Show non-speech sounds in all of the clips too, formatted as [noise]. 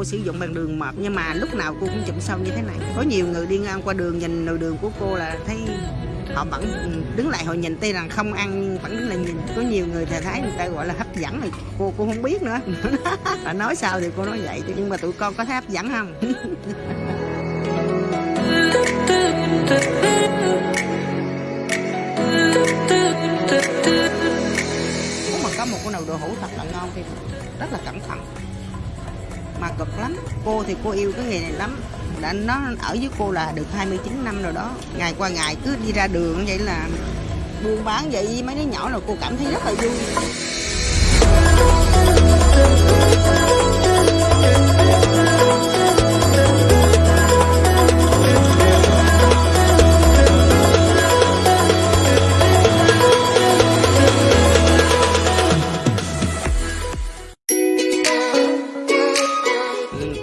cô sử dụng bằng đường mập nhưng mà lúc nào cô cũng chụm sâu như thế này. Có nhiều người đi ngang qua đường nhìn nồi đường của cô là thấy họ vẫn ừ, đứng lại họ nhìn tuy rằng không ăn nhưng vẫn đứng lại nhìn. Có nhiều người thì thấy người ta gọi là hấp dẫn rồi cô cô không biết nữa. [laughs] Là nói sao thì cô nói vậy, nhưng mà tụi con có thấy hấp dẫn không? [laughs] Mà có một cái nồi đồ hủ thật là ngon thì rất là cẩn thận mà cực lắm. Cô thì cô yêu cái nghề này lắm. Đã nó ở với cô là được 29 năm rồi đó. Ngày qua ngày cứ đi ra đường vậy là buôn bán vậy. Mấy đứa nhỏ là cô cảm thấy rất là vui.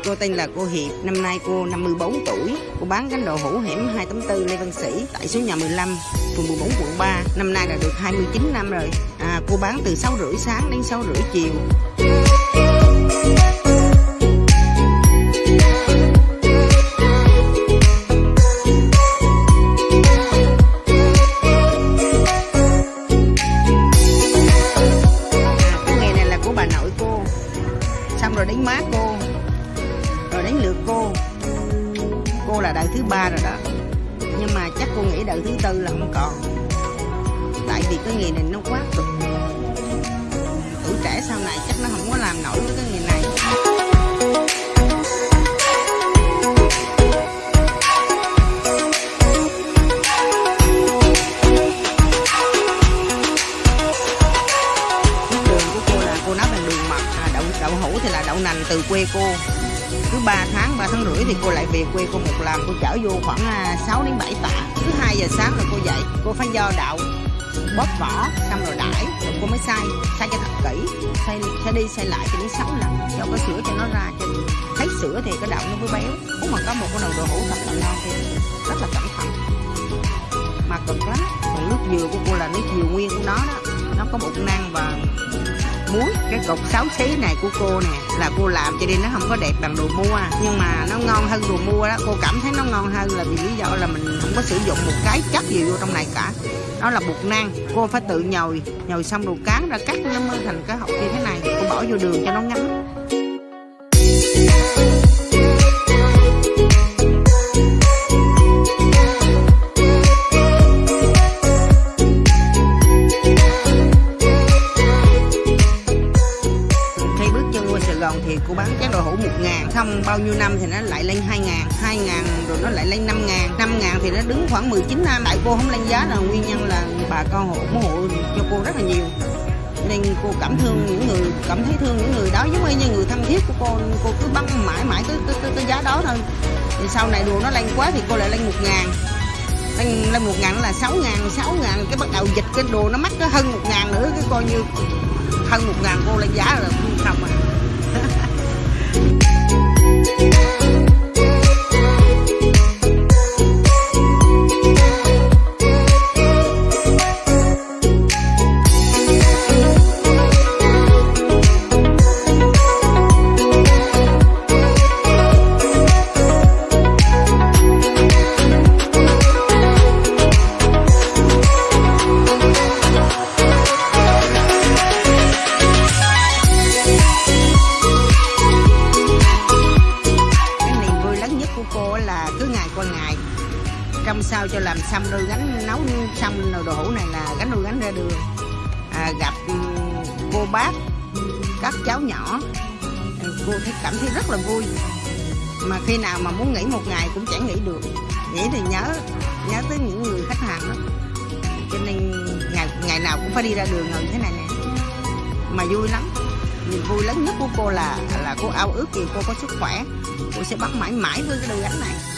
Cô tên là cô Hiệp, năm nay cô 54 tuổi. Cô bán cánh đồ hũ hẻm 284 Lê Văn Sĩ tại số nhà 15, phường 14, quận 3. Năm nay là được 29 năm rồi. À, cô bán từ 6 rưỡi sáng đến 6 rưỡi chiều. Cô thứ ba rồi đó. Nhưng mà chắc cô nghĩ đợt thứ tư là không còn. Tại vì cái nghề này nó quá cực. Tuổi trẻ sau này chắc nó không có làm nổi với cái nghề này. Đường của cô là cô nấu bằng đường mật à, đậu đậu hũ thì là đậu nành từ quê cô cứ 3 tháng 3 tháng rưỡi thì cô lại về quê cô một lần, cô chở vô khoảng à, 6 đến 7 tạ. Cứ 2 giờ sáng là cô dậy, cô phải do đậu bóp vỏ, xong rồi đãi. Rồi cô mới xay xay cho thật kỹ. Xay xay đi xay lại cho đến 6 lần. Cho cái sữa cho nó ra, cho thấy sữa thì cái đậu nó mới béo. Nếu mà có một cái đầu đồ hũ thật là ngon thì rất là cẩn thận. Mà cực lắm. Còn nước dừa của cô là nước dừa nguyên của nó đó. Nó có bột năng và muối, cái cục sáu xí này của cô nè, là cô làm cho nên nó không có đẹp bằng đồ mua. Nhưng mà nó ngon hơn đồ mua đó, cô cảm thấy nó ngon hơn là vì lý do là mình không có sử dụng một cái chất gì vô trong này cả. Đó là bột năng cô phải tự nhồi nhồi xong đồ cán ra cắt nó mới thành cái hộp như thế này. Cô bỏ vô đường cho nó ngấm Sài Gòn thì cô bán chén đồ hũ một ngàn xong bao nhiêu năm thì nó lại lên hai ngàn hai ngàn rồi nó lại lên năm ngàn. Năm ngàn thì nó đứng khoảng 19 năm tại cô không lên giá là nguyên nhân là bà con hộ ủng hộ cho cô rất là nhiều. Nên cô cảm thương những người cảm thấy thương những người đó giống như người thân thiết của cô cô cứ băng mãi mãi tới tới, tới, tới giá đó thôi. Thì sau này đồ nó lên quá thì cô lại lên một ngàn. Lên lên một ngàn là sáu ngàn sáu ngàn cái bắt đầu dịch cái đồ nó mắc cái hơn một ngàn nữa cái coi như hơn một ngàn cô lên giá là không không à trong sao cho làm xong đôi gánh nấu xong nồi đồ hũ này là gánh đôi gánh ra đường. À, gặp ừ, cô bác các cháu nhỏ. Cô thấy cảm thấy rất là vui. Mà khi nào mà muốn nghỉ một ngày cũng chẳng nghỉ được. Nghỉ thì nhớ nhớ tới những người khách hàng đó cho nên ngày ngày nào cũng phải đi ra đường ngồi như thế này nè. Mà vui lắm. Niềm vui lớn nhất của cô là là cô ao ước gì cô có sức khỏe. Cô sẽ bắt mãi mãi với cái đôi gánh này.